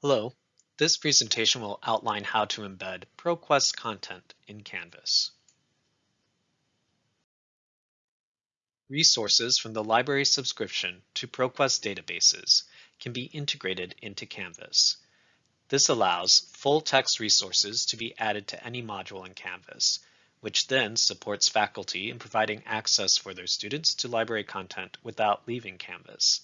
Hello, this presentation will outline how to embed ProQuest content in Canvas. Resources from the library subscription to ProQuest databases can be integrated into Canvas. This allows full text resources to be added to any module in Canvas, which then supports faculty in providing access for their students to library content without leaving Canvas.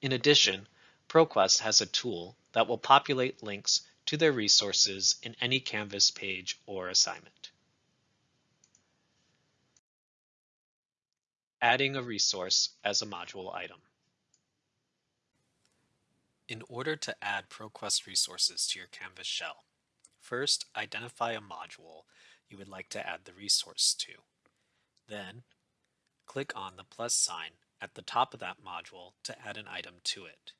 In addition, ProQuest has a tool that will populate links to their resources in any Canvas page or assignment. Adding a resource as a module item. In order to add ProQuest resources to your Canvas shell, first identify a module you would like to add the resource to. Then, click on the plus sign at the top of that module to add an item to it.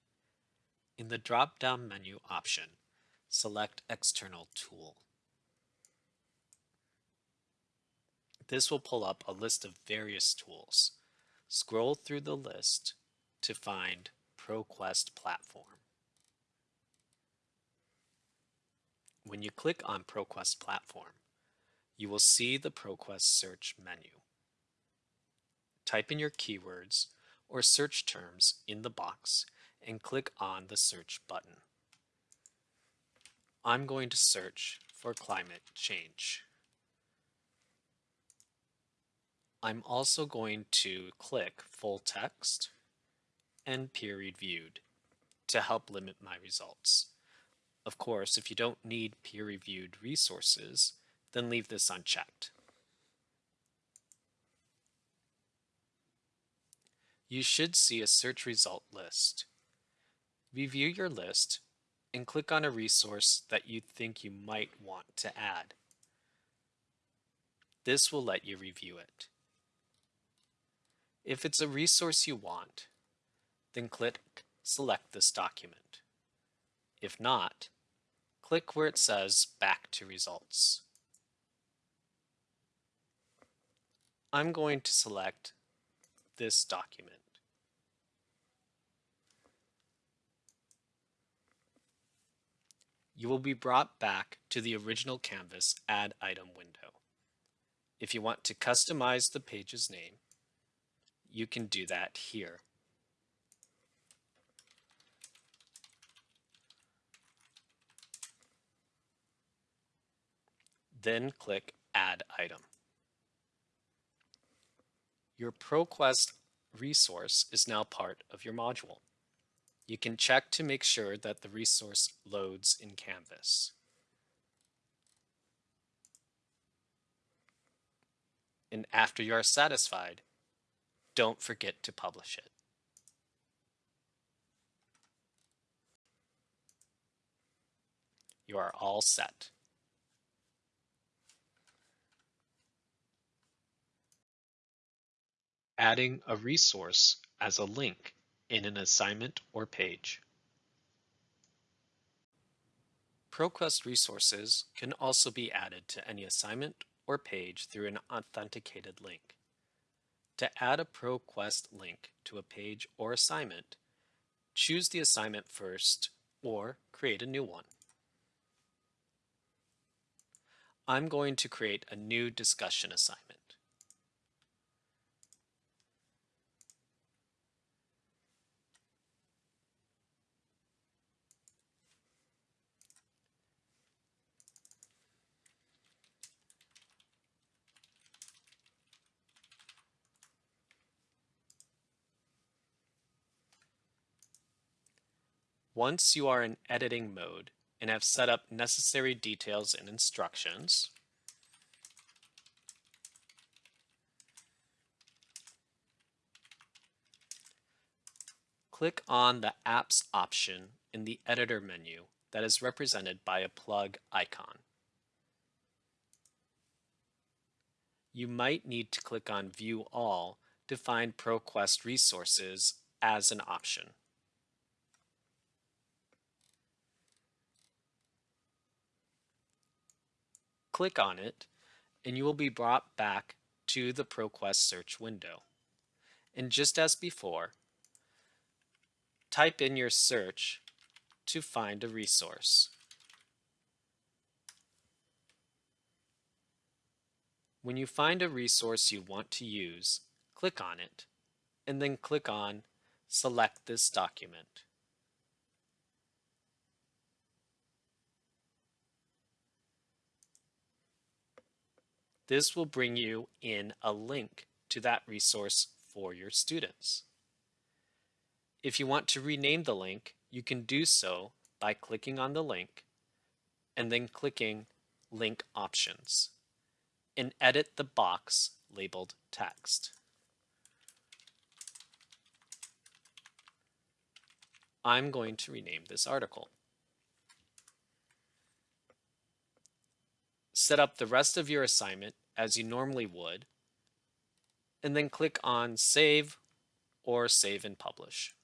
In the drop-down menu option, select External Tool. This will pull up a list of various tools. Scroll through the list to find ProQuest Platform. When you click on ProQuest Platform, you will see the ProQuest search menu. Type in your keywords or search terms in the box and click on the search button. I'm going to search for climate change. I'm also going to click full text and peer reviewed to help limit my results. Of course, if you don't need peer reviewed resources, then leave this unchecked. You should see a search result list. Review your list and click on a resource that you think you might want to add. This will let you review it. If it's a resource you want, then click Select this document. If not, click where it says Back to Results. I'm going to select this document. You will be brought back to the original Canvas Add Item window. If you want to customize the page's name, you can do that here. Then click Add Item. Your ProQuest resource is now part of your module. You can check to make sure that the resource loads in Canvas. And after you are satisfied, don't forget to publish it. You are all set. Adding a resource as a link in an assignment or page. ProQuest resources can also be added to any assignment or page through an authenticated link. To add a ProQuest link to a page or assignment, choose the assignment first or create a new one. I'm going to create a new discussion assignment. Once you are in editing mode and have set up necessary details and instructions, click on the Apps option in the Editor menu that is represented by a plug icon. You might need to click on View All to find ProQuest resources as an option. Click on it and you will be brought back to the ProQuest search window. And just as before, type in your search to find a resource. When you find a resource you want to use, click on it, and then click on Select this document. This will bring you in a link to that resource for your students. If you want to rename the link, you can do so by clicking on the link and then clicking Link Options and edit the box labeled Text. I'm going to rename this article. Set up the rest of your assignment as you normally would, and then click on Save or Save and Publish.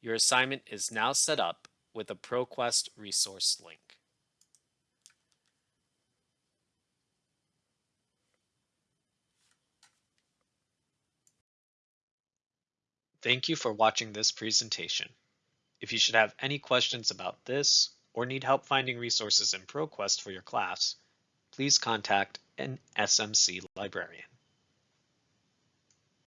Your assignment is now set up with a ProQuest resource link. Thank you for watching this presentation. If you should have any questions about this or need help finding resources in ProQuest for your class, please contact an SMC librarian.